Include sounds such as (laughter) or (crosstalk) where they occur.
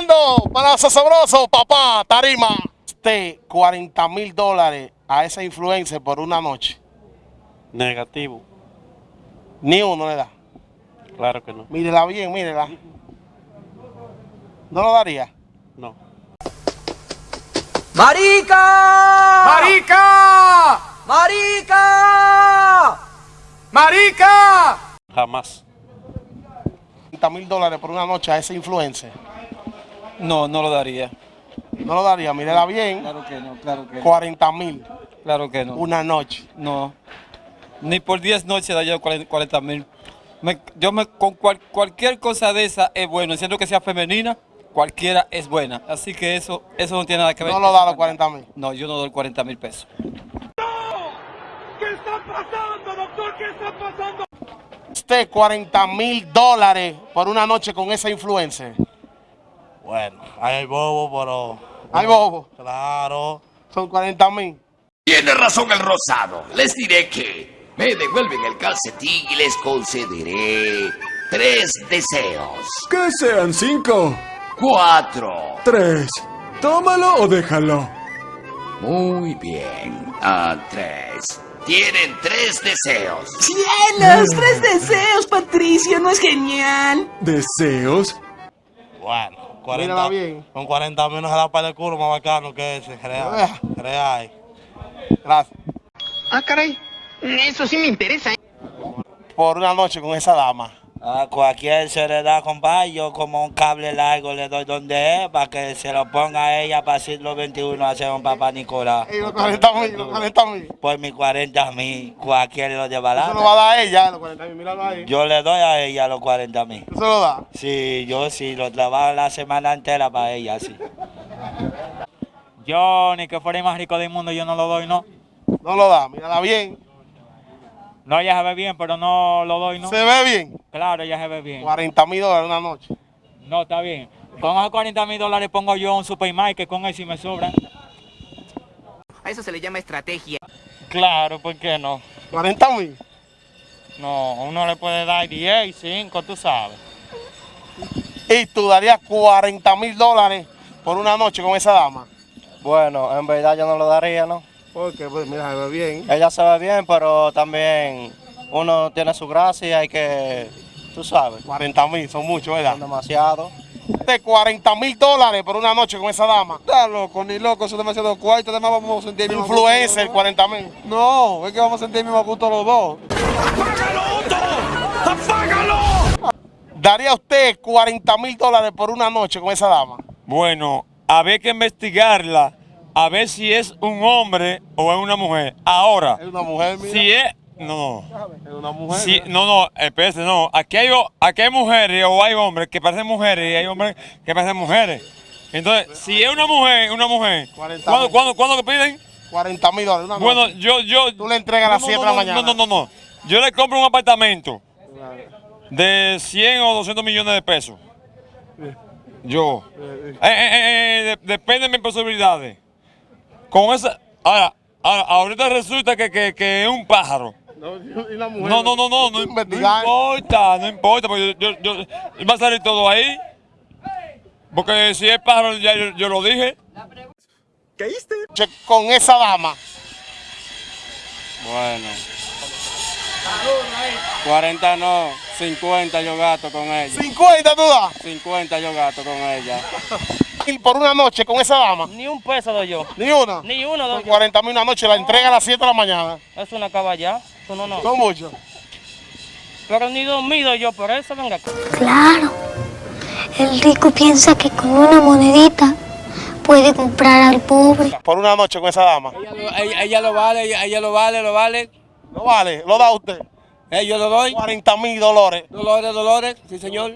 Fernando, para sabroso, papá, tarima. Este 40 mil dólares a esa influencer por una noche. Negativo. Ni uno le da. Claro que no. Mírela bien, mírela. ¿No lo daría? No. ¡Marica! ¡Marica! ¡Marica! ¡Marica! Jamás. 40 mil dólares por una noche a esa influencer. No, no lo daría. No lo daría, mírela bien. Claro que no, claro que no. 40 mil Claro que no. una noche. No. Ni por 10 noches daría 40 mil. yo me, con cual- cualquier cosa de esa es bueno. Siendo que sea femenina, cualquiera es buena. Así que eso, eso no tiene nada que ver. No lo da los 40 mil. No, yo no doy 40 mil pesos. Usted 40 mil dólares por una noche con esa influencer. Bueno, ahí hay bobo, pero... Ay, bobo. Claro. Son 40 mil. Tiene razón el rosado. Les diré que me devuelven el calcetín y les concederé tres deseos. Que sean cinco, Cuatro. tres. Tómalo o déjalo. Muy bien. Ah, tres. Tienen tres deseos. ¡Cielos! ¡Tres deseos, Patricio! ¿No es genial? ¿Deseos? Bueno, 40, Mírala bien. con 40 mil no se da para el culo más bacano que ese. Real. Real. Gracias. Ah, caray. Eso sí me interesa. ¿eh? Por una noche con esa dama. A cualquier se le da, compadre, yo como un cable largo le doy donde es para que se lo ponga a ella para siglo XXI hacer un papá Nicolás. Y los 40 mil, los 40 mil. Por mis 40 mil, cualquiera lo lleva Eso lo va a dar ella, los 40 mil. Míralo ahí. Yo le doy a ella los 40 mil. Eso lo da. Sí, yo sí, lo trabajo la semana entera para ella, sí. Yo, ni que fuera el más rico del mundo, yo no lo doy, no. No lo da. Mírala bien. No, ella se ve bien, pero no lo doy, no. Se ve bien. Claro, ella se ve bien. 40 mil dólares una noche. No, está bien. Con esos 40 mil dólares pongo yo un supermarket con él si me sobra. A eso se le llama estrategia. Claro, ¿por qué no? 40 mil. No, uno le puede dar 10, 5, tú sabes. Y tú darías 40 mil dólares por una noche con esa dama. Bueno, en verdad yo no lo daría, ¿no? Porque, pues, mira, se ve bien. Ella se ve bien, pero también uno tiene su gracia y hay que, tú sabes, 40 mil, son muchos, ¿verdad? demasiado. De 40 mil dólares por una noche con esa dama. Está loco, ni loco, eso es demasiado cuarto. Además vamos a sentir el mismo gusto Influencer, los 40 mil. No, es que vamos a sentir el mismo gusto los dos. ¿Daría usted 40 mil dólares por una noche con esa dama? Bueno, había que investigarla a ver si es un hombre o es una mujer. Ahora, Es una mujer, mira. si es... No, Es una mujer. Sí, mira. no, no, espérese, no. Aquí hay, aquí hay mujeres o hay hombres que parecen mujeres y hay hombres que parecen mujeres. Entonces, si es una mujer, una mujer, 40 ¿cuándo, cuándo, cuándo que piden? 40 mil dólares una noche. Bueno, yo, yo... Tú le entregas a las no, 7 no, de la no, mañana. No, no, no, no. Yo le compro un apartamento de 100 o 200 millones de pesos. Yo. Eh, eh, eh, eh, de- depende de mis posibilidades. Con esa... Ahora, ahora ahorita resulta que, que, que es un pájaro. No, y la mujer. No, no, no, no, (laughs) no, importa, no importa, porque yo, yo, yo- va a salir todo ahí. Porque si es pájaro, ya yo, yo lo dije. Che, Con esa dama. Bueno. 40 no, 50 yo gasto con ella. 50 tú das. 50 yo gasto con ella. Y por una noche con esa dama. Ni un peso doy yo. Ni una. Ni uno Son 40 mil una noche. La entrega a las 7 de la mañana. Es una caballa. Eso no, no. Son muchos. Pero ni dormido yo por eso, venga. Claro. El rico piensa que con una monedita puede comprar al pobre. Por una noche con esa dama. Ella, ella lo vale, ella, ella lo vale, lo vale. No vale. Lo da usted. Eh, yo lo doy. 40 mil dólares. Dolores, Dolores, sí señor.